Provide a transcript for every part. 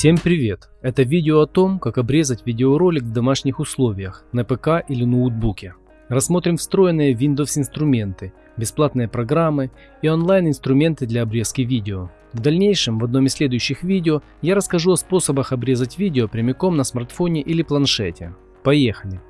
Всем привет! Это видео о том, как обрезать видеоролик в домашних условиях на ПК или ноутбуке. Рассмотрим встроенные Windows инструменты, бесплатные программы и онлайн инструменты для обрезки видео. В дальнейшем в одном из следующих видео я расскажу о способах обрезать видео прямиком на смартфоне или планшете. Поехали!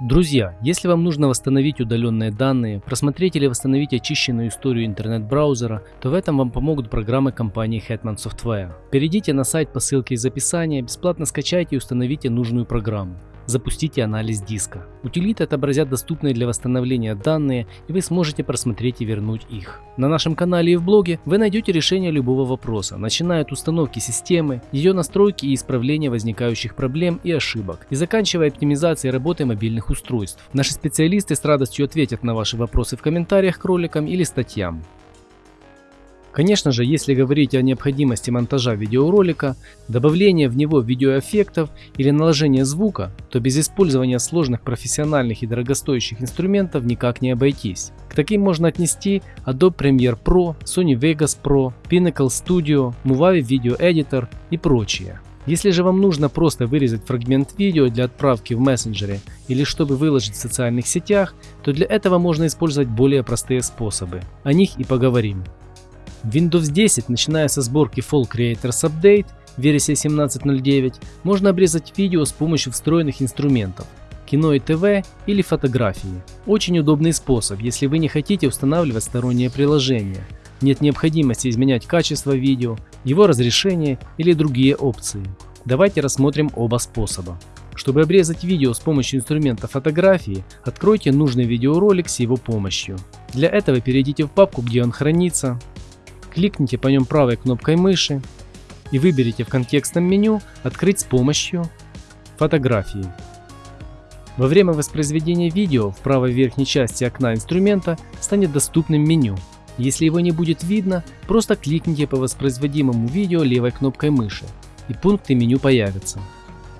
Друзья, если вам нужно восстановить удаленные данные, просмотреть или восстановить очищенную историю интернет-браузера, то в этом вам помогут программы компании Hetman Software. Перейдите на сайт по ссылке из описания, бесплатно скачайте и установите нужную программу запустите анализ диска. Утилиты отобразят доступные для восстановления данные и вы сможете просмотреть и вернуть их. На нашем канале и в блоге вы найдете решение любого вопроса, начиная от установки системы, ее настройки и исправления возникающих проблем и ошибок, и заканчивая оптимизацией работы мобильных устройств. Наши специалисты с радостью ответят на ваши вопросы в комментариях к роликам или статьям. Конечно же, если говорить о необходимости монтажа видеоролика, добавления в него видеоэффектов или наложения звука, то без использования сложных профессиональных и дорогостоящих инструментов никак не обойтись. К таким можно отнести Adobe Premiere Pro, Sony Vegas Pro, Pinnacle Studio, Movavi Video Editor и прочие. Если же вам нужно просто вырезать фрагмент видео для отправки в мессенджере или чтобы выложить в социальных сетях, то для этого можно использовать более простые способы. О них и поговорим. Windows 10, начиная со сборки Fall Creators Update, версия 17.09, можно обрезать видео с помощью встроенных инструментов, кино и ТВ или фотографии. Очень удобный способ, если вы не хотите устанавливать стороннее приложение, нет необходимости изменять качество видео, его разрешение или другие опции. Давайте рассмотрим оба способа. Чтобы обрезать видео с помощью инструмента фотографии, откройте нужный видеоролик с его помощью. Для этого перейдите в папку, где он хранится, Кликните по нем правой кнопкой мыши и выберите в контекстном меню «Открыть с помощью фотографии». Во время воспроизведения видео в правой верхней части окна инструмента станет доступным меню. Если его не будет видно, просто кликните по воспроизводимому видео левой кнопкой мыши и пункты меню появятся.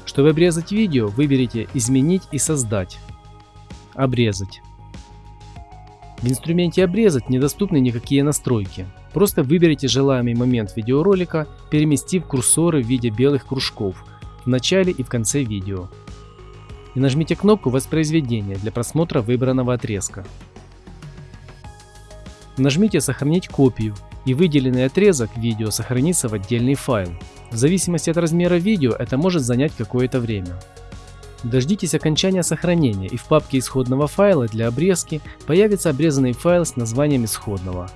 Чтобы обрезать видео, выберите «Изменить и создать», «Обрезать». В инструменте «Обрезать» недоступны никакие настройки. Просто выберите желаемый момент видеоролика, переместив курсоры в виде белых кружков в начале и в конце видео. И нажмите кнопку воспроизведения для просмотра выбранного отрезка. Нажмите «Сохранить копию» и выделенный отрезок видео сохранится в отдельный файл. В зависимости от размера видео это может занять какое-то время. Дождитесь окончания сохранения и в папке исходного файла для обрезки появится обрезанный файл с названием исходного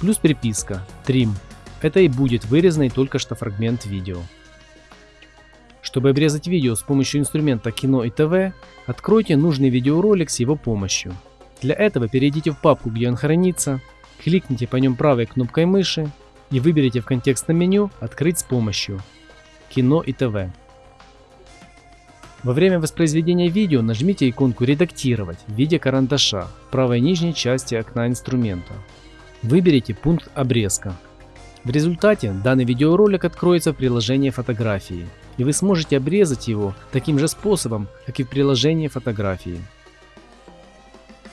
плюс приписка trim. Это и будет вырезанный только что фрагмент видео. Чтобы обрезать видео с помощью инструмента кино и ТВ, откройте нужный видеоролик с его помощью. Для этого перейдите в папку, где он хранится, кликните по нем правой кнопкой мыши и выберите в контекстном меню «Открыть с помощью» «Кино и ТВ». Во время воспроизведения видео нажмите иконку «Редактировать» в виде карандаша в правой нижней части окна инструмента. Выберите пункт обрезка. В результате данный видеоролик откроется в приложении фотографии, и вы сможете обрезать его таким же способом, как и в приложении фотографии.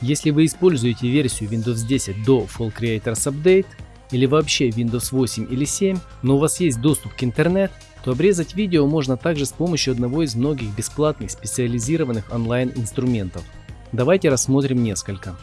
Если вы используете версию Windows 10 до Fall Creators Update или вообще Windows 8 или 7, но у вас есть доступ к интернет, то обрезать видео можно также с помощью одного из многих бесплатных специализированных онлайн инструментов. Давайте рассмотрим несколько.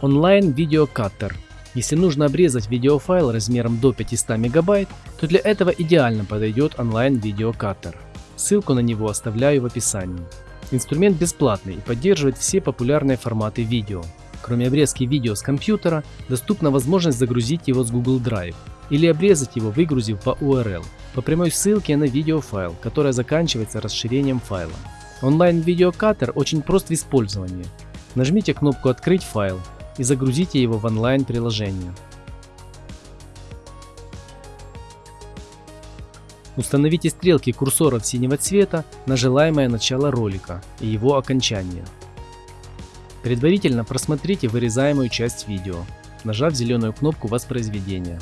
Онлайн Video Cutter – если нужно обрезать видеофайл размером до 500 мегабайт, то для этого идеально подойдет онлайн-видеокаттер. Ссылку на него оставляю в описании. Инструмент бесплатный и поддерживает все популярные форматы видео. Кроме обрезки видео с компьютера, доступна возможность загрузить его с Google Drive или обрезать его, выгрузив по URL, по прямой ссылке на видеофайл, которая заканчивается расширением файла. Онлайн-видеокаттер очень прост в использовании. Нажмите кнопку «Открыть файл» и загрузите его в онлайн-приложение. Установите стрелки курсоров синего цвета на желаемое начало ролика и его окончание. Предварительно просмотрите вырезаемую часть видео, нажав зеленую кнопку воспроизведения.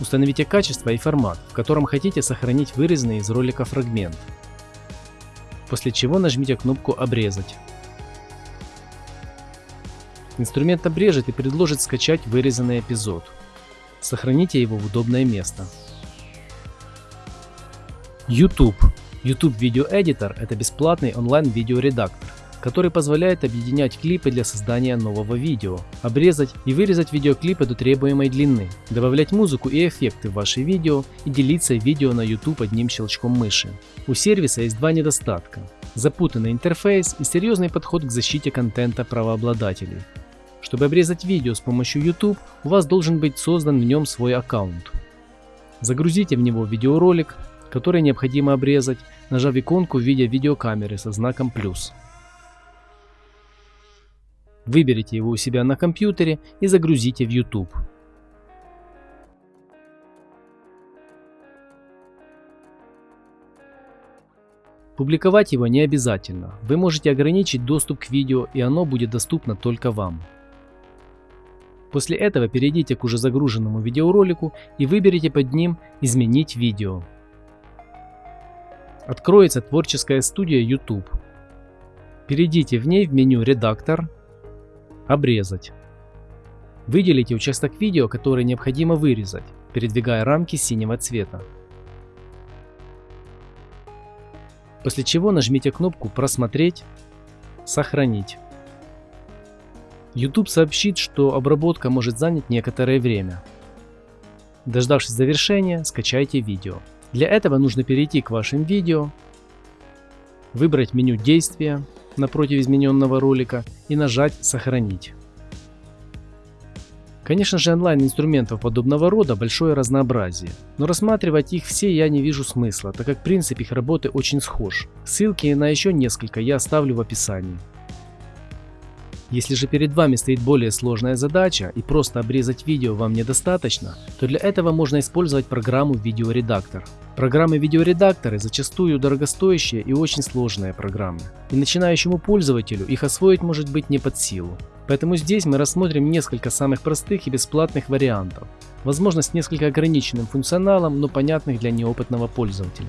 Установите качество и формат, в котором хотите сохранить вырезанный из ролика фрагмент. После чего нажмите кнопку «Обрезать». Инструмент обрежет и предложит скачать вырезанный эпизод. Сохраните его в удобное место. YouTube. YouTube Video Editor – это бесплатный онлайн-видеоредактор, который позволяет объединять клипы для создания нового видео, обрезать и вырезать видеоклипы до требуемой длины, добавлять музыку и эффекты в ваши видео и делиться видео на YouTube одним щелчком мыши. У сервиса есть два недостатка – запутанный интерфейс и серьезный подход к защите контента правообладателей. Чтобы обрезать видео с помощью YouTube, у вас должен быть создан в нем свой аккаунт. Загрузите в него видеоролик, который необходимо обрезать, нажав иконку в виде видеокамеры со знаком плюс. Выберите его у себя на компьютере и загрузите в YouTube. Публиковать его не обязательно, вы можете ограничить доступ к видео и оно будет доступно только вам. После этого перейдите к уже загруженному видеоролику и выберите под ним «Изменить видео». Откроется творческая студия YouTube. Перейдите в ней в меню «Редактор», «Обрезать». Выделите участок видео, который необходимо вырезать, передвигая рамки синего цвета. После чего нажмите кнопку «Просмотреть», «Сохранить». YouTube сообщит, что обработка может занять некоторое время. Дождавшись завершения, скачайте видео. Для этого нужно перейти к вашим видео, выбрать меню действия напротив измененного ролика и нажать «Сохранить». Конечно же онлайн-инструментов подобного рода большое разнообразие, но рассматривать их все я не вижу смысла, так как принцип их работы очень схож. Ссылки на еще несколько я оставлю в описании. Если же перед вами стоит более сложная задача и просто обрезать видео вам недостаточно, то для этого можно использовать программу видеоредактор. Программы видеоредакторы зачастую дорогостоящие и очень сложные программы, и начинающему пользователю их освоить может быть не под силу. Поэтому здесь мы рассмотрим несколько самых простых и бесплатных вариантов, возможно с несколько ограниченным функционалом, но понятных для неопытного пользователя.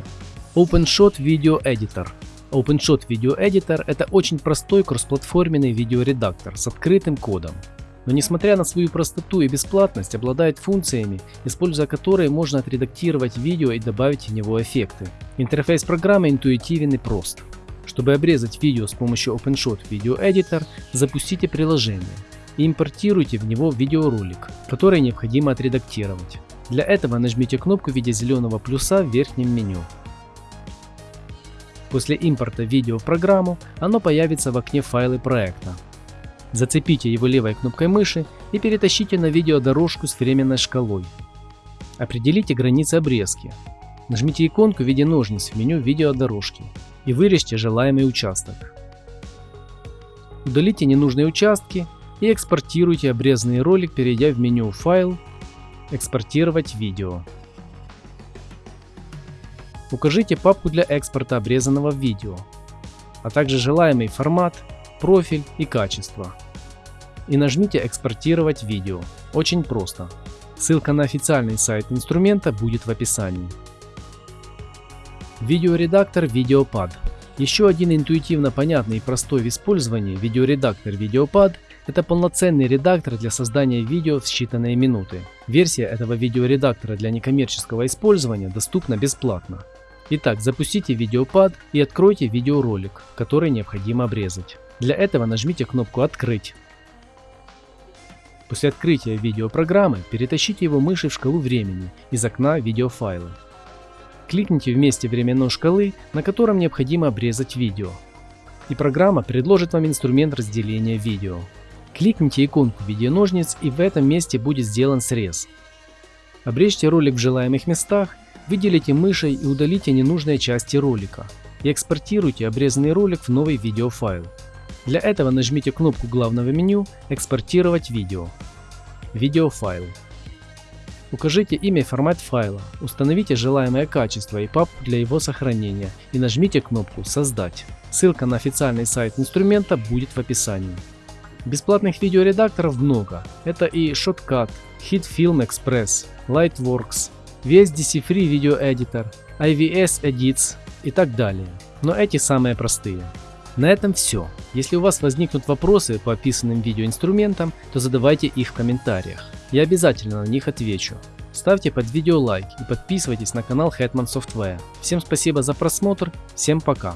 OpenShot Video Editor OpenShot Video Editor – это очень простой кроссплатформенный видеоредактор с открытым кодом. Но несмотря на свою простоту и бесплатность, обладает функциями, используя которые можно отредактировать видео и добавить в него эффекты. Интерфейс программы интуитивен и прост. Чтобы обрезать видео с помощью OpenShot Video Editor, запустите приложение и импортируйте в него видеоролик, который необходимо отредактировать. Для этого нажмите кнопку в виде зеленого плюса в верхнем меню. После импорта видео в программу оно появится в окне файлы проекта. Зацепите его левой кнопкой мыши и перетащите на видеодорожку с временной шкалой. Определите границы обрезки. Нажмите иконку в виде ножниц в меню видеодорожки и вырежьте желаемый участок. Удалите ненужные участки и экспортируйте обрезанный ролик, перейдя в меню «Файл», «Экспортировать видео». Укажите папку для экспорта обрезанного видео, а также желаемый формат, профиль и качество. И нажмите «Экспортировать видео». Очень просто. Ссылка на официальный сайт инструмента будет в описании. Видеоредактор VideoPad. Еще один интуитивно понятный и простой в использовании видеоредактор VideoPad – это полноценный редактор для создания видео в считанные минуты. Версия этого видеоредактора для некоммерческого использования доступна бесплатно. Итак, запустите видеопад и откройте видеоролик, который необходимо обрезать. Для этого нажмите кнопку «Открыть». После открытия видеопрограммы перетащите его мышей в шкалу времени из окна видеофайла. Кликните в месте временной шкалы, на котором необходимо обрезать видео. И программа предложит вам инструмент разделения видео. Кликните иконку в виде ножниц и в этом месте будет сделан срез. Обрежьте ролик в желаемых местах Выделите мышей и удалите ненужные части ролика и экспортируйте обрезанный ролик в новый видеофайл. Для этого нажмите кнопку главного меню «Экспортировать видео». Видеофайл. Укажите имя и формат файла, установите желаемое качество и папку для его сохранения и нажмите кнопку «Создать». Ссылка на официальный сайт инструмента будет в описании. Бесплатных видеоредакторов много. Это и Shotcut, HitFilm Express, Lightworks, весь DC-Free Video Editor, IVS Edits и так далее. Но эти самые простые. На этом все. Если у вас возникнут вопросы по описанным видеоинструментам, то задавайте их в комментариях. Я обязательно на них отвечу. Ставьте под видео лайк и подписывайтесь на канал Hetman Software. Всем спасибо за просмотр, всем пока.